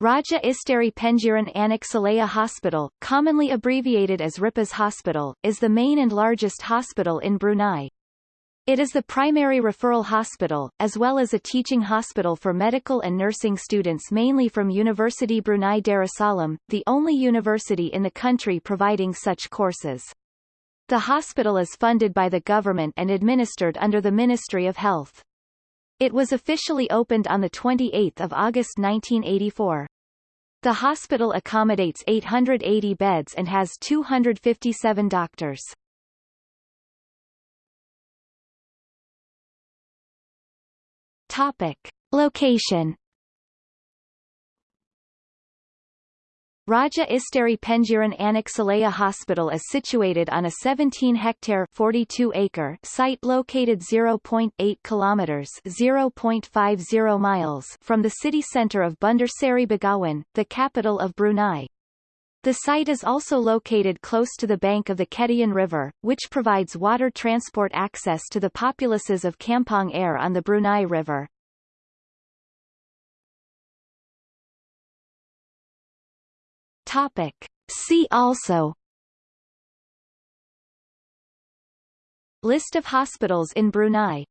Raja Isteri Pengiran Anak Saleha Hospital, commonly abbreviated as Ripas Hospital, is the main and largest hospital in Brunei. It is the primary referral hospital, as well as a teaching hospital for medical and nursing students mainly from University Brunei Darussalam, the only university in the country providing such courses. The hospital is funded by the government and administered under the Ministry of Health. It was officially opened on 28 August 1984. The hospital accommodates 880 beds and has 257 doctors. Topic. Location Raja Isteri Pengiran Anak Saleha Hospital is situated on a 17-hectare (42-acre) site located 0.8 kilometers (0.50 miles) from the city centre of Bandar Seri Begawan, the capital of Brunei. The site is also located close to the bank of the Kedayan River, which provides water transport access to the populaces of Kampong Air on the Brunei River. Topic. See also List of hospitals in Brunei